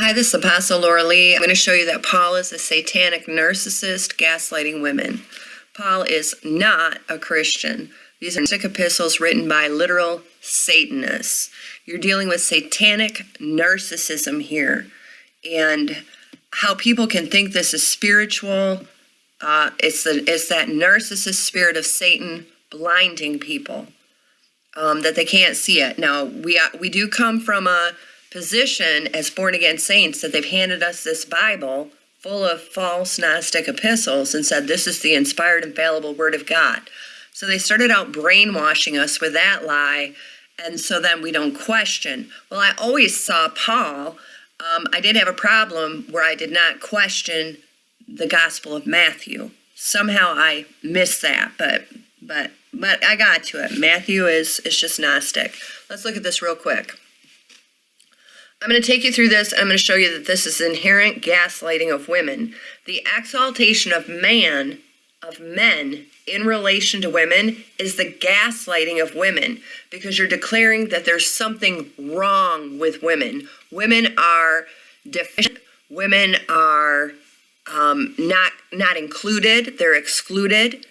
Hi, this is Apostle Laura Lee. I'm going to show you that Paul is a satanic narcissist gaslighting women. Paul is not a Christian. These are sick epistles written by literal Satanists. You're dealing with satanic narcissism here. And how people can think this is spiritual, uh, it's, the, it's that narcissist spirit of Satan blinding people um, that they can't see it. Now, we, uh, we do come from a position as born again saints that they've handed us this Bible full of false Gnostic epistles and said this is the inspired, infallible Word of God. So they started out brainwashing us with that lie, and so then we don't question. Well, I always saw Paul. Um, I did have a problem where I did not question the Gospel of Matthew. Somehow I missed that, but but but I got to it. Matthew is is just Gnostic. Let's look at this real quick. I'm going to take you through this. I'm going to show you that this is inherent gaslighting of women. The exaltation of man, of men, in relation to women is the gaslighting of women because you're declaring that there's something wrong with women. Women are deficient. Women are um, not not included. They're excluded,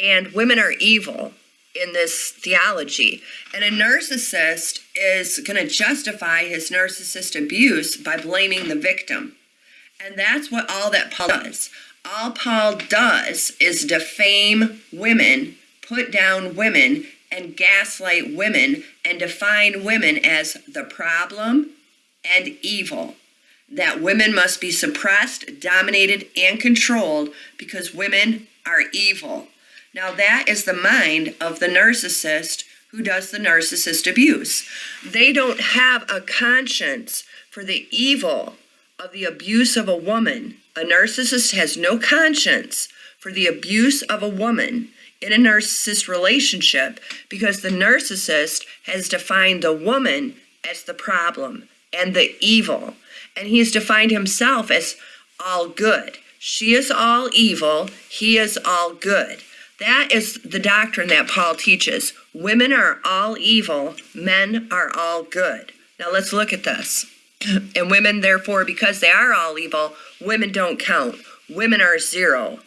and women are evil in this theology. And a narcissist is going to justify his narcissist abuse by blaming the victim. And that's what all that Paul does. All Paul does is defame women, put down women, and gaslight women, and define women as the problem and evil. That women must be suppressed, dominated, and controlled because women are evil. Now, that is the mind of the narcissist who does the narcissist abuse. They don't have a conscience for the evil of the abuse of a woman. A narcissist has no conscience for the abuse of a woman in a narcissist relationship because the narcissist has defined the woman as the problem and the evil. And he has defined himself as all good. She is all evil, he is all good. That is the doctrine that Paul teaches. Women are all evil, men are all good. Now let's look at this. And women, therefore, because they are all evil, women don't count. Women are zero.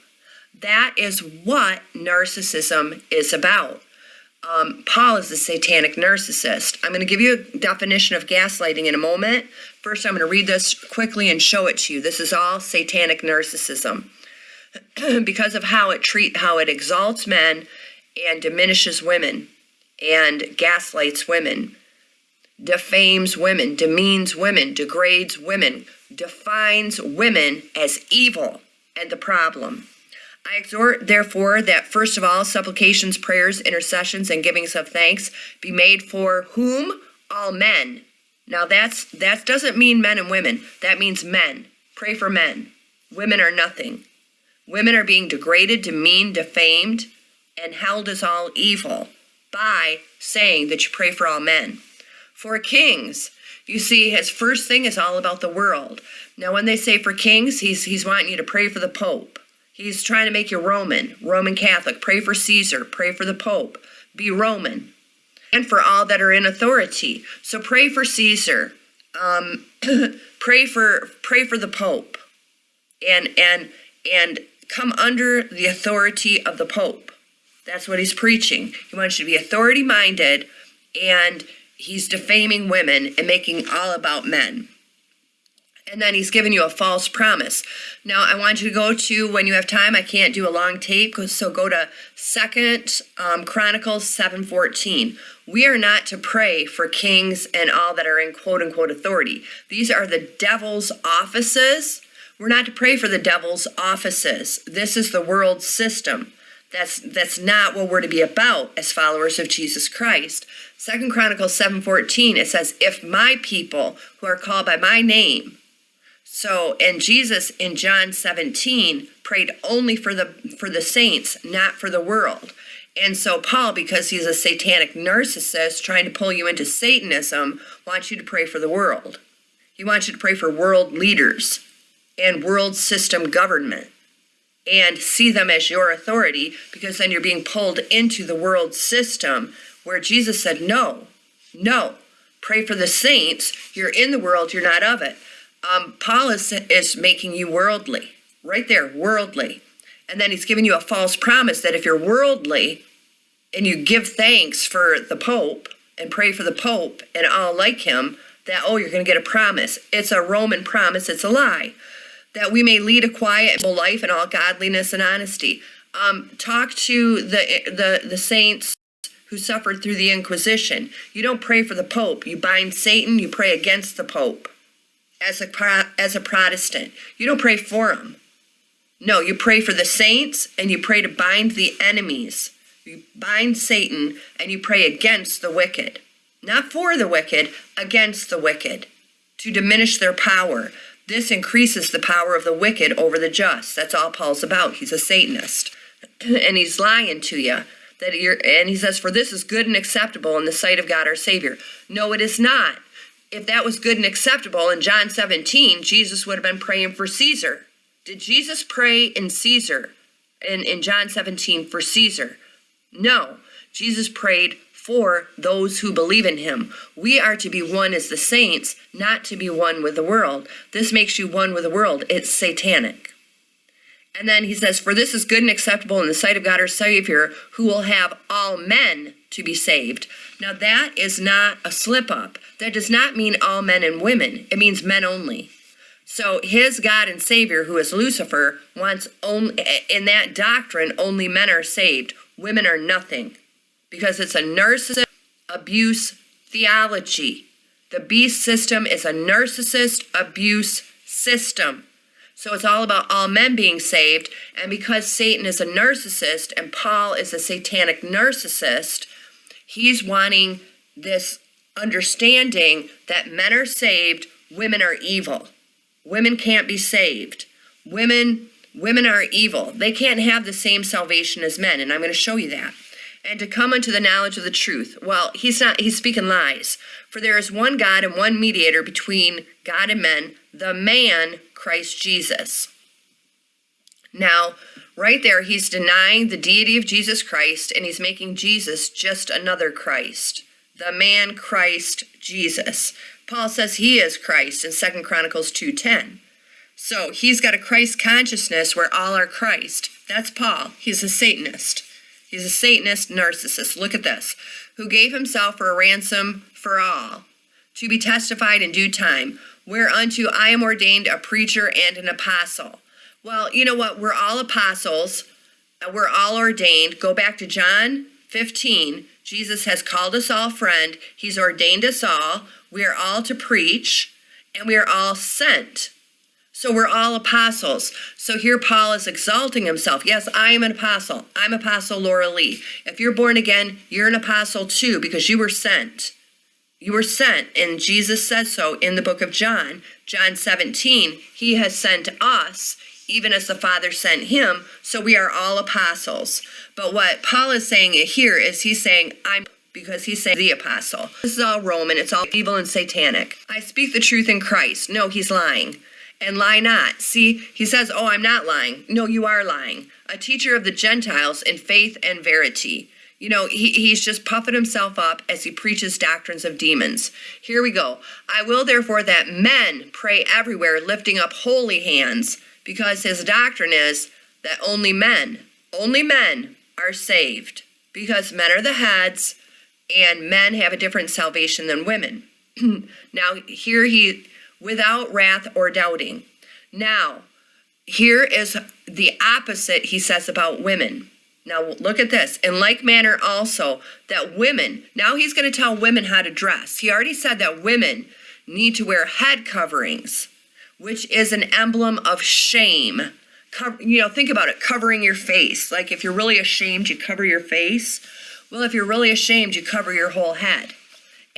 That is what narcissism is about. Um, Paul is a satanic narcissist. I'm going to give you a definition of gaslighting in a moment. First, I'm going to read this quickly and show it to you. This is all satanic narcissism. because of how it treat how it exalts men and diminishes women and gaslights women defames women demeans women degrades women defines women as evil and the problem I exhort, therefore, that first of all, supplications, prayers, intercessions, and givings of thanks be made for whom? All men. Now that's that doesn't mean men and women. That means men. Pray for men. Women are nothing. Women are being degraded, demeaned, defamed, and held as all evil by saying that you pray for all men. For kings, you see, his first thing is all about the world. Now, when they say for kings, he's, he's wanting you to pray for the Pope. He's trying to make you Roman, Roman Catholic. Pray for Caesar, pray for the Pope, be Roman. And for all that are in authority. So pray for Caesar. Um, pray for pray for the Pope. And and and come under the authority of the Pope. That's what he's preaching. He wants you to be authority minded and he's defaming women and making all about men. And then he's giving you a false promise. Now I want you to go to when you have time. I can't do a long tape, so go to Second um, Chronicles seven fourteen. We are not to pray for kings and all that are in quote unquote authority. These are the devil's offices we're not to pray for the devil's offices. This is the world system. That's that's not what we're to be about as followers of Jesus Christ. Second Chronicles 7:14 it says if my people who are called by my name so and Jesus in John 17 prayed only for the for the saints, not for the world. And so Paul because he's a satanic narcissist trying to pull you into satanism wants you to pray for the world. He wants you to pray for world leaders and world system government and see them as your authority because then you're being pulled into the world system where Jesus said, No, no, pray for the saints. You're in the world, you're not of it. Um, Paul is, is making you worldly, right there, worldly. And then he's giving you a false promise that if you're worldly and you give thanks for the Pope and pray for the Pope and all like him, that, oh, you're going to get a promise. It's a Roman promise, it's a lie. That we may lead a quiet life in all godliness and honesty. Um, talk to the, the, the saints who suffered through the Inquisition. You don't pray for the Pope. You bind Satan, you pray against the Pope as a, as a Protestant. You don't pray for him. No, you pray for the saints and you pray to bind the enemies. You bind Satan and you pray against the wicked. Not for the wicked, against the wicked, to diminish their power. This increases the power of the wicked over the just. That's all Paul's about. He's a Satanist. and he's lying to you that you're and he says for this is good and acceptable in the sight of God our savior no it is not if that was good and acceptable in John 17 Jesus would have been praying for Caesar did Jesus pray in Caesar in in John 17 for Caesar no Jesus prayed for those who believe in him. We are to be one as the saints, not to be one with the world. This makes you one with the world. It's satanic. And then he says, For this is good and acceptable in the sight of God our Savior, who will have all men to be saved. Now, that is not a slip up. That does not mean all men and women, it means men only. So, his God and Savior, who is Lucifer, wants only, in that doctrine, only men are saved. Women are nothing because it's a narcissist abuse theology. The beast system is a narcissist abuse system. So it's all about all men being saved. And because Satan is a narcissist and Paul is a satanic narcissist, he's wanting this understanding that men are saved, women are evil. Women can't be saved. Women women are evil. They can't have the same salvation as men, and I'm going to show you that and to come unto the knowledge of the truth. Well, he's not, he's speaking lies. For there is one God and one mediator between God and men, the man, Christ Jesus. Now, right there, he's denying the deity of Jesus Christ and he's making Jesus just another Christ. The man Christ Jesus. Paul says he is Christ in Second Chronicles 2.10. So he's got a Christ consciousness where all are Christ. That's Paul. He's a Satanist. He's a Satanist narcissist. Look at this. Who gave himself for a ransom for all, to be testified in due time, whereunto I am ordained a preacher and an apostle. Well, you know what? We're all apostles. Uh, we're all ordained. Go back to John 15. Jesus has called us all friend. He's ordained us all. We are all to preach, and we are all sent. So we're all apostles. So here Paul is exalting himself. Yes, I am an apostle. I'm Apostle Laura Lee. If you're born again, you're an apostle too because you were sent. You were sent, and Jesus says so in the book of John, John 17. He has sent us, even as the Father sent him. So we are all apostles. But what Paul is saying here is he's saying, I'm because he's saying the apostle. This is all Roman, it's all evil and satanic. I speak the truth in Christ. No, he's lying and lie not. See, he says, Oh, I'm not lying. No, you are lying. A teacher of the Gentiles in faith and verity. You know, he, he's just puffing himself up as he preaches doctrines of demons. Here we go. I will therefore that men pray everywhere, lifting up holy hands, because his doctrine is that only men, only men are saved, because men are the heads and men have a different salvation than women. now, here he without wrath or doubting. Now, here is the opposite he says about women. Now, look at this. In like manner, also, that women, now he's going to tell women how to dress. He already said that women need to wear head coverings, which is an emblem of shame. Cover, you know, think about it covering your face. Like if you're really ashamed, you cover your face. Well, if you're really ashamed, you cover your whole head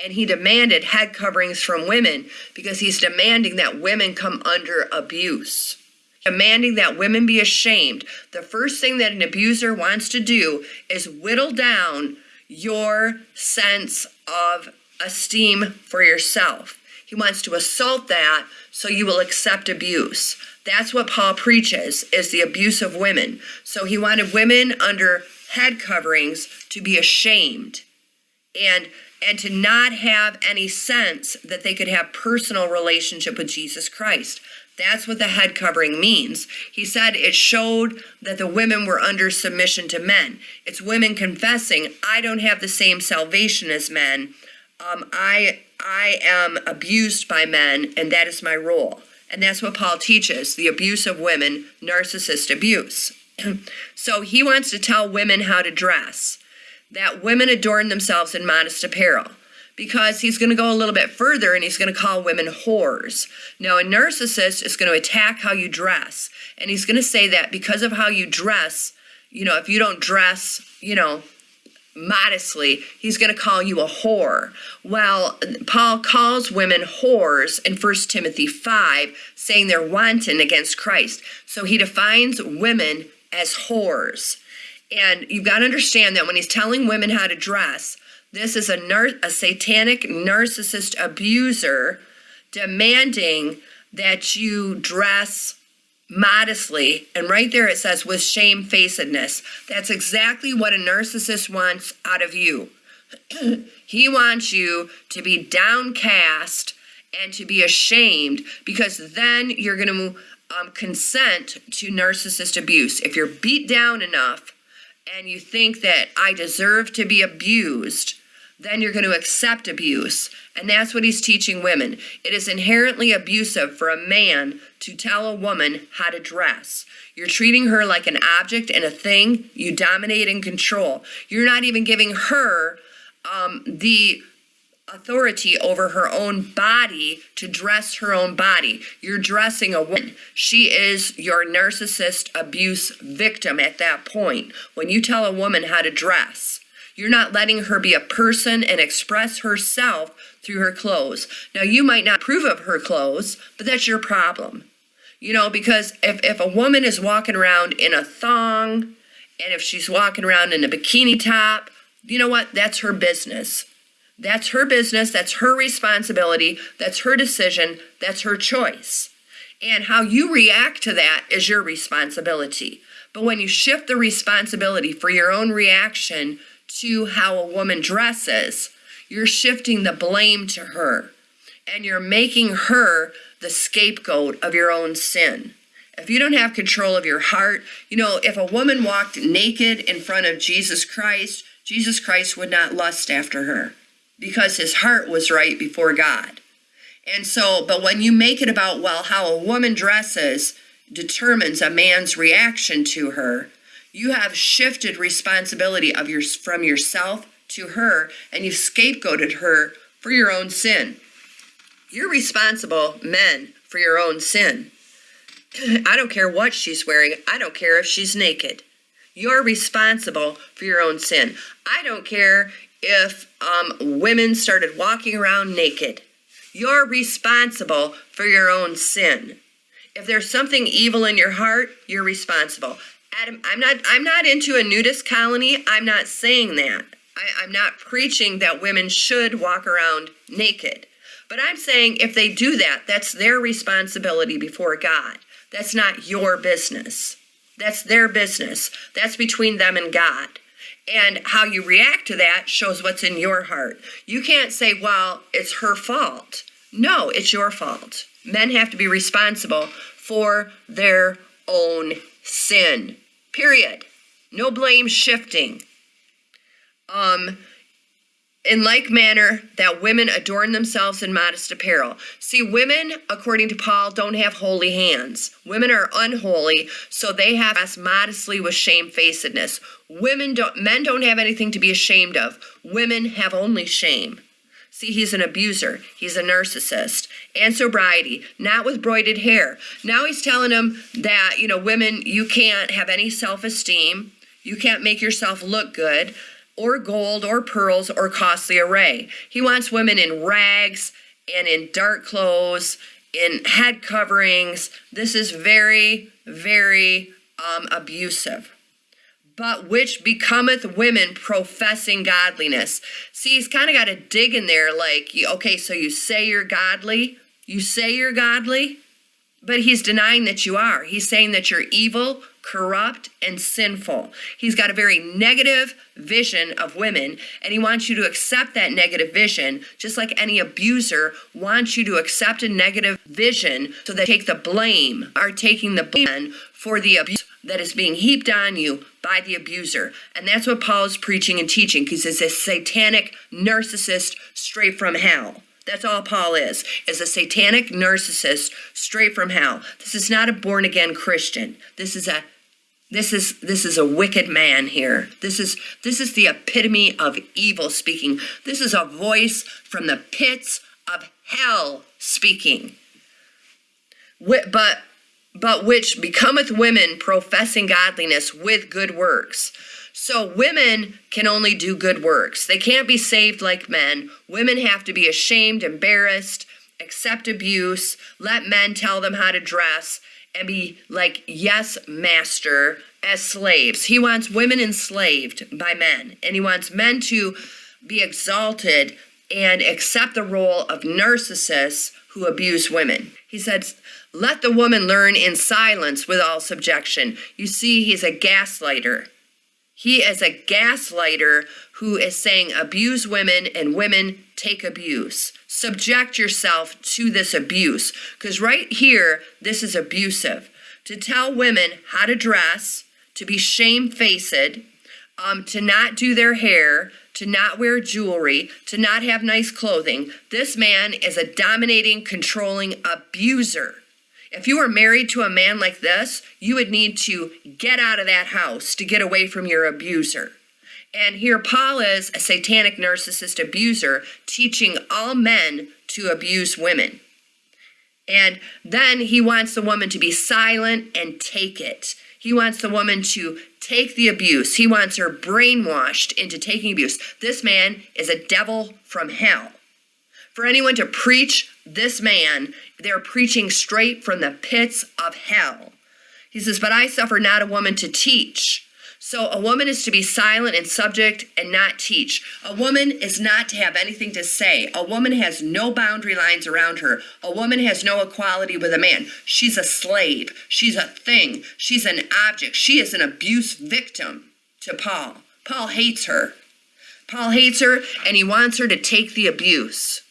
and he demanded head coverings from women because he's demanding that women come under abuse. Demanding that women be ashamed. The first thing that an abuser wants to do is whittle down your sense of esteem for yourself. He wants to assault that so you will accept abuse. That's what paul preaches is the abuse of women. So he wanted women under head coverings to be ashamed. And and to not have any sense that they could have personal relationship with Jesus Christ. That's what the head covering means. He said it showed that the women were under submission to men. It's women confessing, I don't have the same salvation as men. Um, I I am abused by men, and that is my role. And that's what Paul teaches the abuse of women, narcissist abuse. so he wants to tell women how to dress, that women adorn themselves in modest apparel because he's going to go a little bit further and he's going to call women whores. Now, a narcissist is going to attack how you dress, and he's going to say that because of how you dress, you know, if you don't dress, you know, modestly, he's going to call you a whore. Well, Paul calls women whores in 1 Timothy 5, saying they're wanton against Christ. So he defines women as whores. And you've got to understand that when he's telling women how to dress, this is a, a satanic narcissist abuser demanding that you dress modestly. And right there it says with shamefacedness. That's exactly what a narcissist wants out of you. he wants you to be downcast and to be ashamed because then you're going to um, consent to narcissist abuse. If you're beat down enough and you think that I deserve to be abused, then you're going to accept abuse. And that's what he's teaching women. It is inherently abusive for a man to tell a woman how to dress. You're treating her like an object and a thing you dominate and control. You're not even giving her um, the authority over her own body to dress her own body. You're dressing a woman. She is your narcissist abuse victim at that point when you tell a woman how to dress. You're not letting her be a person and express herself through her clothes. Now, you might not approve of her clothes, but that's your problem. You know, because if, if a woman is walking around in a thong and if she's walking around in a bikini top, you know what? That's her business. That's her business. That's her responsibility. That's her decision. That's her choice. And how you react to that is your responsibility. But when you shift the responsibility for your own reaction to how a woman dresses, you're shifting the blame to her and you're making her the scapegoat of your own sin. If you don't have control of your heart, you know, if a woman walked naked in front of Jesus Christ, Jesus Christ would not lust after her because his heart was right before God. And so, but when you make it about, well, how a woman dresses determines a man's reaction to her, you have shifted responsibility of your, from yourself to her and you've scapegoated her for your own sin. You're responsible, men, for your own sin. I don't care what she's wearing. I don't care if she's naked. You're responsible for your own sin. I don't care if um, women started walking around naked. You're responsible for your own sin. If there's something evil in your heart, you're responsible. Adam, I'm not I'm not into a nudist colony. I'm not saying that. I, I'm not preaching that women should walk around naked. But I'm saying if they do that, that's their responsibility before God. That's not your business. That's their business. That's between them and God. And how you react to that shows what's in your heart. You can't say, well, it's her fault. No, it's your fault. Men have to be responsible for their own sin. Period. No blame shifting. Um, in like manner that women adorn themselves in modest apparel. See, women, according to Paul, don't have holy hands. Women are unholy, so they have us modestly with shamefacedness. Women don't men don't have anything to be ashamed of. Women have only shame. See, he's an abuser. He's a narcissist. And sobriety, not with braided hair. Now he's telling them that, you know, women, you can't have any self esteem. You can't make yourself look good, or gold, or pearls, or costly array. He wants women in rags and in dark clothes, in head coverings. This is very, very um, abusive but which becometh women professing godliness. See, he's kind of got a dig in there like, okay, so you say you're godly, you say you're godly, But he's denying that you are. He's saying that you're evil, corrupt, and sinful. He's got a very negative vision of women, and he wants you to accept that negative vision, just like any abuser wants you to accept a negative vision so that take the blame, are taking the blame for the abuse that is being heaped on you by the abuser. And that's what Paul is preaching and teaching because he's a satanic narcissist straight from hell. That's all Paul is, is a satanic narcissist straight from hell. This is not a born again Christian. This is a this is this is a wicked man here. This is this is the epitome of evil speaking. This is a voice from the pits of hell speaking. But but which becometh women professing godliness with good works. So women can only do good works. They can't be saved like men. Women have to be ashamed, embarrassed, accept abuse, let men tell them how to dress, and be like, yes, master, as slaves. He wants women enslaved by men, and he wants men to be exalted and accept the role of narcissists who abuse women. He says, let the woman learn in silence with all subjection. You see, he's a gaslighter. He is a gaslighter who is saying abuse women and women take abuse. Subject yourself to this abuse. Because right here, this is abusive. To tell women how to dress, to be shamefaced, um, to not do their hair, to not wear jewelry, to not have nice clothing. This man is a dominating, controlling abuser. If you were married to a man like this, you would need to get out of that house to get away from your abuser. And here Paul is a satanic narcissist abuser teaching all men to abuse women. And then he wants the woman to be silent and take it. He wants the woman to take the abuse. He wants her brainwashed into taking abuse. This man is a devil from hell. For anyone to preach this man, they're preaching straight from the pits of hell. He says, But I suffer not a woman to teach. So a woman is to be silent and subject and not teach. A woman is not to have anything to say. A woman has no boundary lines around her. A woman has no equality with a man. She's a slave. She's a thing. She's an object. She is an abuse victim to Paul. Paul hates her. Paul hates her and he wants her to take the abuse.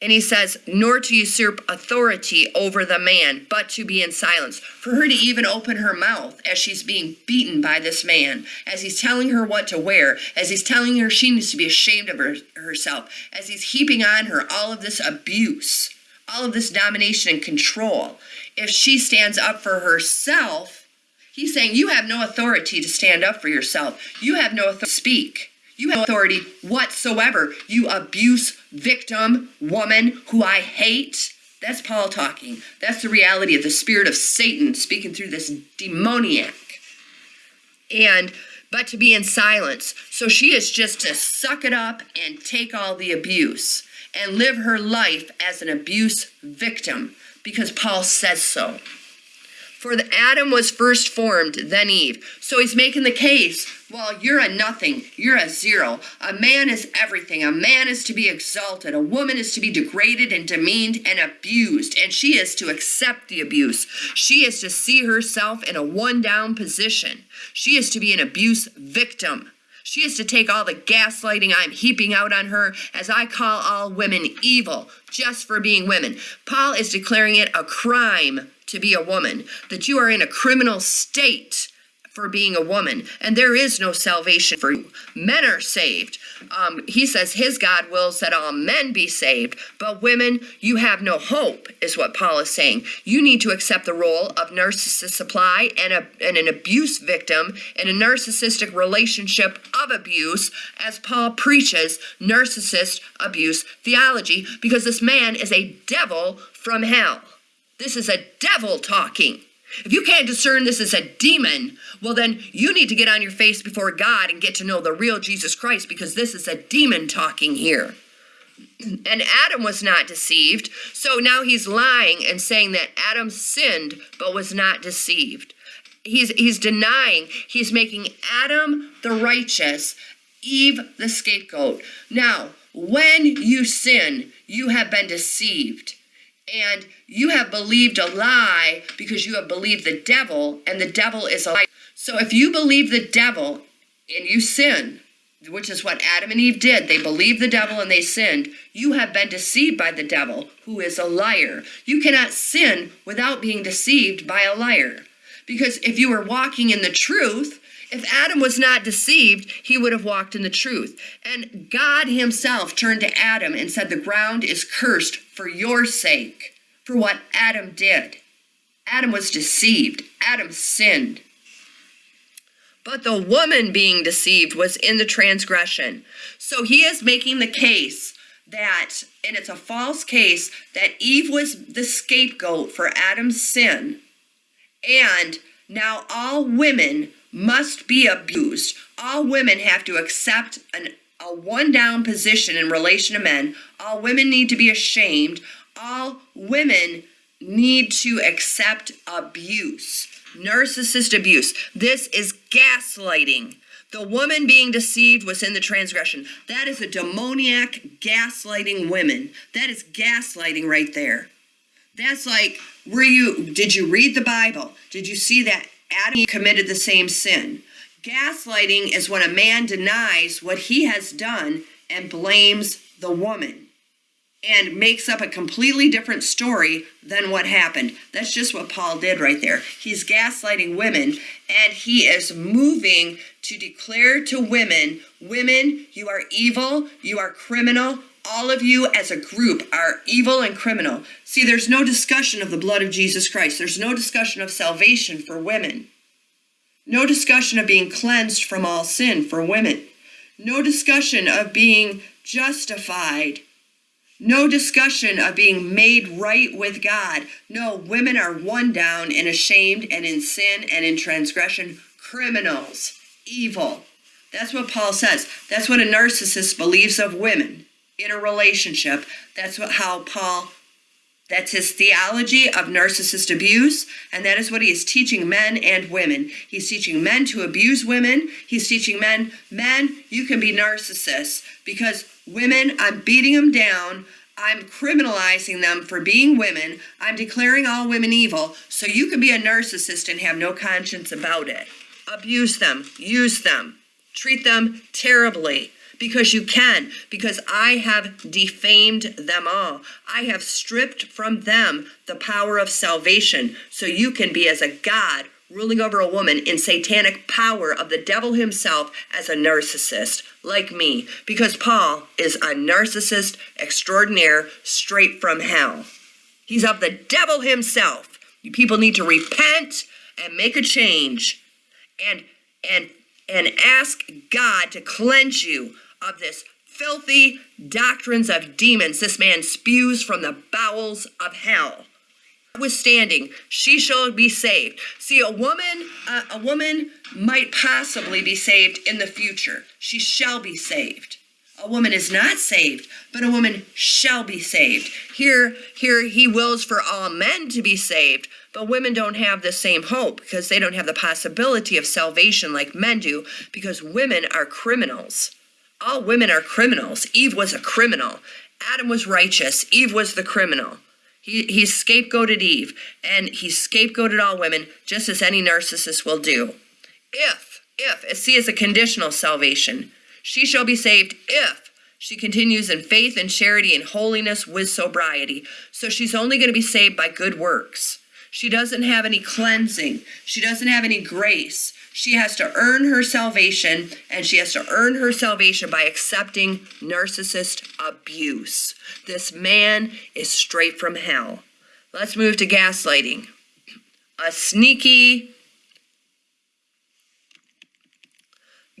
And he says, nor to usurp authority over the man, but to be in silence. For her to even open her mouth as she's being beaten by this man, as he's telling her what to wear, as he's telling her she needs to be ashamed of her, herself, as he's heaping on her all of this abuse, all of this domination and control. If she stands up for herself, he's saying, You have no authority to stand up for yourself. You have no authority to speak. You have authority whatsoever. You abuse victim woman who I hate. That's Paul talking. That's the reality of the spirit of Satan speaking through this demoniac. And but to be in silence. So she is just to suck it up and take all the abuse and live her life as an abuse victim because Paul says so. For the Adam was first formed, then Eve. So he's making the case, well, you're a nothing. You're a zero. A man is everything. A man is to be exalted. A woman is to be degraded and demeaned and abused. And she is to accept the abuse. She is to see herself in a one down position. She is to be an abuse victim. She is to take all the gaslighting I'm heaping out on her as I call all women evil just for being women. Paul is declaring it a crime to be a woman, that you are in a criminal state for being a woman, and there is no salvation for you. Men are saved. Um, he says his God wills that all men be saved, but women, you have no hope, is what Paul is saying. You need to accept the role of narcissist supply and, a, and an abuse victim in a narcissistic relationship of abuse, as Paul preaches narcissist abuse theology, because this man is a devil from hell. This is a devil talking. If you can't discern this is a demon, well, then you need to get on your face before God and get to know the real Jesus Christ because this is a demon talking here. And Adam was not deceived, so now he's lying and saying that Adam sinned but was not deceived. He's, he's denying, he's making Adam the righteous, Eve the scapegoat. Now, when you sin, you have been deceived And you have believed a lie because you have believed the devil, and the devil is a lie. So if you believe the devil and you sin, which is what Adam and Eve did. They believed the devil and they sinned. You have been deceived by the devil, who is a liar. You cannot sin without being deceived by a liar. Because if you were walking in the truth, if Adam was not deceived, he would have walked in the truth. And God himself turned to Adam and said, The ground is cursed for your sake, for what Adam did. Adam was deceived, Adam sinned. But the woman being deceived was in the transgression. So he is making the case that, and it's a false case, that Eve was the scapegoat for Adam's sin. And now all women must be abused. All women have to accept an, a one down position in relation to men. All women need to be ashamed. All women need to accept abuse narcissist abuse. This is gaslighting. The woman being deceived was in the transgression. That is a demoniac gaslighting women. That is gaslighting right there. That's like, were you, did you read the Bible? Did you see that Adam committed the same sin? Gaslighting is when a man denies what he has done and blames the woman and makes up a completely different story than what happened. That's just what Paul did right there. He's gaslighting women and he is moving to declare to women, women, you are evil, you are criminal. All of you as a group are evil and criminal. See, there's no discussion of the blood of Jesus Christ. There's no discussion of salvation for women. No discussion of being cleansed from all sin for women. No discussion of being justified no discussion of being made right with God. No, women are one down and ashamed and in sin and in transgression, criminals, evil. That's what Paul says. That's what a narcissist believes of women in a relationship. That's what how Paul that's his theology of narcissist abuse, and that is what he is teaching men and women. He's teaching men to abuse women. He's teaching men, men, you can be narcissists because women, I'm beating them down. I'm criminalizing them for being women. I'm declaring all women evil. So you can be a narcissist and have no conscience about it. Abuse them, use them, treat them terribly because you can, because I have defamed them all. I have stripped from them the power of salvation, so you can be as a God ruling over a woman in satanic power of the devil himself as a narcissist, like me, because Paul is a narcissist extraordinaire straight from hell. He's of the devil himself. You people need to repent and make a change and and and ask God to cleanse you of this filthy doctrines of demons this man spews from the bowels of hell. Withstanding she shall be saved. See a woman uh, a woman might possibly be saved in the future. She shall be saved. A woman is not saved but a woman shall be saved. Here here he wills for all men to be saved but women don't have the same hope because they don't have the possibility of salvation like men do because women are criminals all women are criminals. Eve was a criminal. Adam was righteous. Eve was the criminal. He, he scapegoated Eve, and he scapegoated all women, just as any narcissist will do. If, if, see, it's a conditional salvation. She shall be saved if she continues in faith and charity and holiness with sobriety. So she's only going to be saved by good works. She doesn't have any cleansing. She doesn't have any grace. She has to earn her salvation, and she has to earn her salvation by accepting narcissist abuse. This man is straight from hell. Let's move to gaslighting. A sneaky,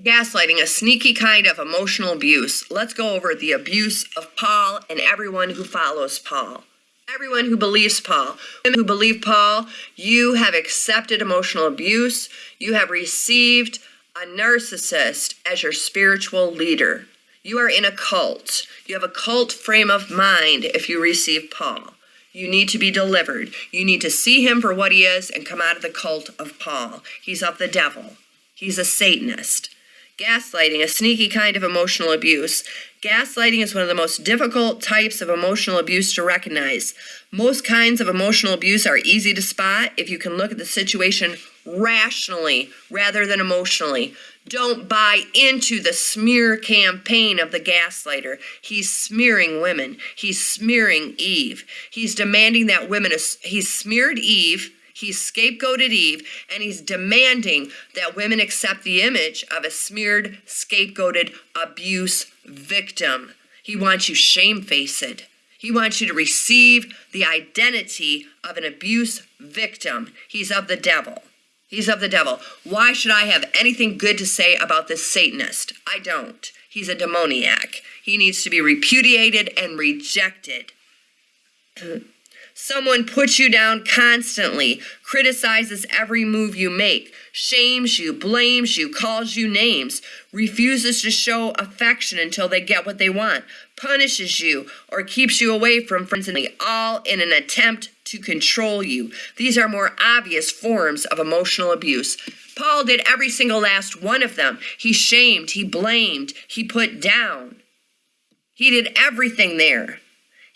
gaslighting, a sneaky kind of emotional abuse. Let's go over the abuse of Paul and everyone who follows Paul. Everyone who believes Paul, who believe Paul, you have accepted emotional abuse. You have received a narcissist as your spiritual leader. You are in a cult. You have a cult frame of mind if you receive Paul. You need to be delivered. You need to see him for what he is and come out of the cult of Paul. He's of the devil. He's a Satanist. Gaslighting, a sneaky kind of emotional abuse. Gaslighting is one of the most difficult types of emotional abuse to recognize. Most kinds of emotional abuse are easy to spot if you can look at the situation rationally rather than emotionally. Don't buy into the smear campaign of the gaslighter. He's smearing women. He's smearing Eve. He's demanding that women, he's smeared Eve He's scapegoated Eve, and he's demanding that women accept the image of a smeared, scapegoated abuse victim. He wants you shamefaced. He wants you to receive the identity of an abuse victim. He's of the devil. He's of the devil. Why should I have anything good to say about this Satanist? I don't. He's a demoniac. He needs to be repudiated and rejected. Someone puts you down constantly, criticizes every move you make, shames you, blames you, calls you names, refuses to show affection until they get what they want, punishes you, or keeps you away from friends, and all in an attempt to control you. These are more obvious forms of emotional abuse. Paul did every single last one of them. He shamed, he blamed, he put down. He did everything there.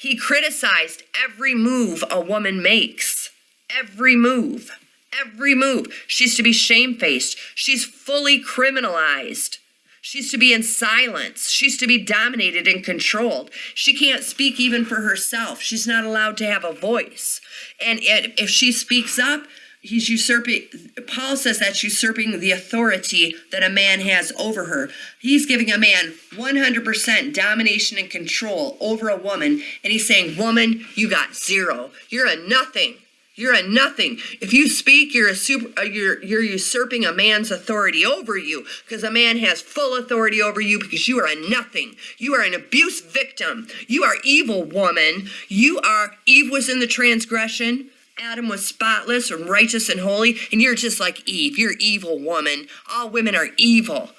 He criticized every move a woman makes. Every move. Every move. She's to be shamefaced. She's fully criminalized. She's to be in silence. She's to be dominated and controlled. She can't speak even for herself. She's not allowed to have a voice. And if she speaks up, he's usurping paul says that's usurping the authority that a man has over her he's giving a man 100% domination and control over a woman and he's saying woman you got zero you're a nothing you're a nothing. If you speak, you're a super. Uh, you're you're usurping a man's authority over you because a man has full authority over you because you are a nothing. You are an abuse victim. You are evil woman. You are Eve was in the transgression. Adam was spotless and righteous and holy, and you're just like Eve. You're evil woman. All women are evil.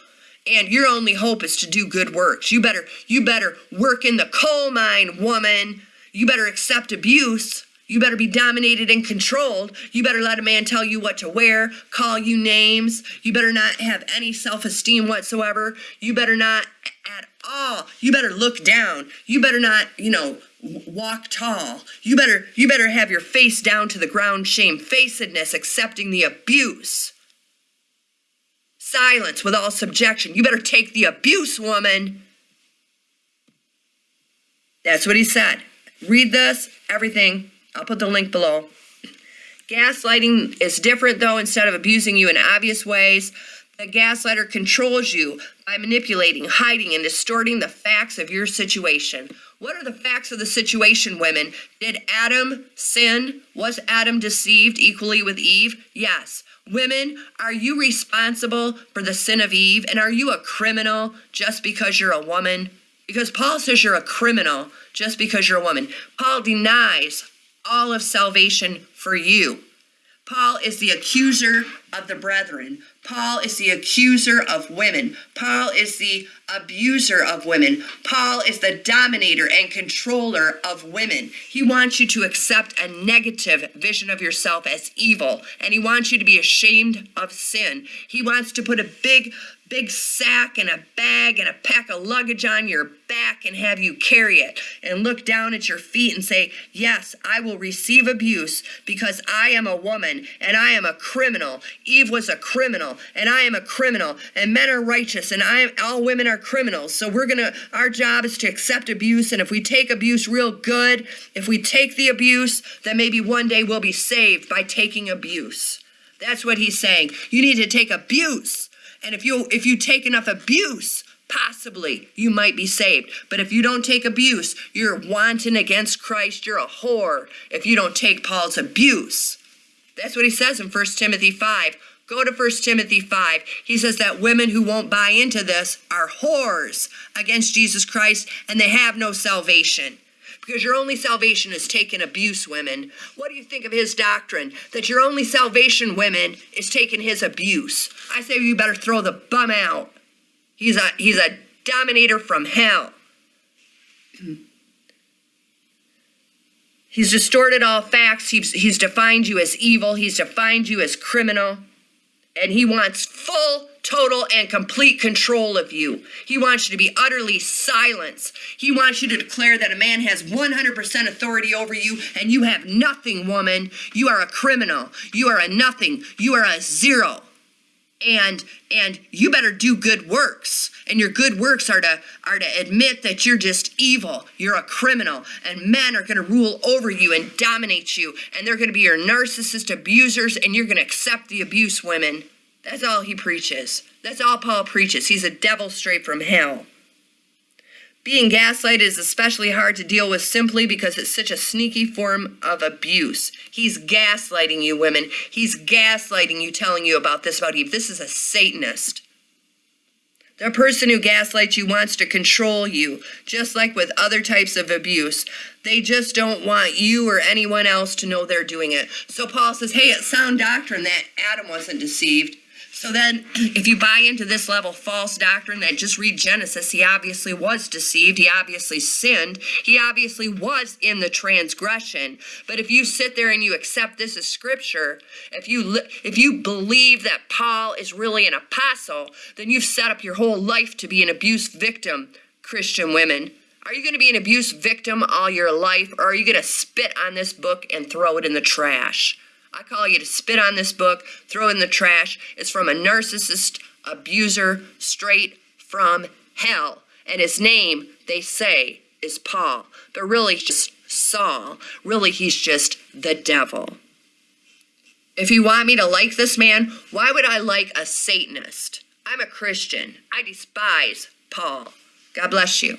And your only hope is to do good works. You better you better work in the coal mine, woman. You better accept abuse. You better be dominated and controlled. You better let a man tell you what to wear, call you names. You better not have any self esteem whatsoever. You better not at all. You better look down. You better not, you know, walk tall. You better you better have your face down to the ground, shamefacedness, accepting the abuse. Silence with all subjection. You better take the abuse, woman. That's what he said. Read this, everything. I'll put the link below. Gaslighting is different though, instead of abusing you in obvious ways. The gaslighter controls you by manipulating, hiding, and distorting the facts of your situation. What are the facts of the situation, women? Did Adam sin? Was Adam deceived equally with Eve? Yes. Women, are you responsible for the sin of Eve? And are you a criminal just because you're a woman? Because Paul says you're a criminal just because you're a woman. Paul denies all of salvation for you. Paul is the accuser of the brethren. Paul is the accuser of women. Paul is the abuser of women. Paul is the dominator and controller of women. He wants you to accept a negative vision of yourself as evil, and he wants you to be ashamed of sin. He wants to put a big big sack and a bag and a pack of luggage on your back and have you carry it and look down at your feet and say, Yes, I will receive abuse because I am a woman and I am a criminal. Eve was a criminal and I am a criminal and men are righteous and I am, all women are criminals. So we're to, our job is to accept abuse. And if we take abuse real good, if we take the abuse, then maybe one day we'll be saved by taking abuse. That's what he's saying. You need to take abuse and if you if you take enough abuse, possibly you might be saved. But if you don't take abuse, you're wanton against Christ. You're a whore if you don't take Paul's abuse. That's what he says in 1 Timothy 5. Go to 1 Timothy 5. He says that women who won't buy into this are whores against Jesus Christ and they have no salvation because your only salvation is taking abuse, women. What do you think of his doctrine? That your only salvation, women, is taking his abuse. I say you better throw the bum out. He's a he's a dominator from hell. He's distorted all facts. He's, he's defined you as evil. He's defined you as criminal. and he wants full, total, and complete control of you. He wants you to be utterly silenced. He wants you to declare that a man has 100% authority over you and you have nothing, woman. You are a criminal. You are a nothing. You are a zero. And and you better do good works. And your good works are to are to admit that you're just evil. You're a criminal and men are going to rule over you and dominate you and they're going to be your narcissist abusers and you're going to accept the abuse, women. That's all he preaches. That's all Paul preaches. He's a devil straight from hell. Being gaslighted is especially hard to deal with simply because it's such a sneaky form of abuse. He's gaslighting you, women. He's gaslighting you, telling you about this, about Eve. This is a Satanist. The person who gaslights you wants to control you, just like with other types of abuse. They just don't want you or anyone else to know they're doing it. So Paul says, hey, it's sound doctrine that Adam wasn't deceived. So then, if you buy into this level false doctrine that just read Genesis, he obviously was deceived. He obviously sinned. He obviously was in the transgression. But if you sit there and you accept this as scripture, if you if you believe that Paul is really an apostle, then you've set up your whole life to be an abuse victim, Christian women. Are you going to be an abuse victim all your life, or are you going to spit on this book and throw it in the trash? I call you to spit on this book, throw in the trash. It's from a narcissist abuser straight from hell. And his name, they say, is Paul. But really, just Saul. Really, he's just the devil. If you want me to like this man, why would I like a Satanist? I'm a Christian. I despise Paul. God bless you.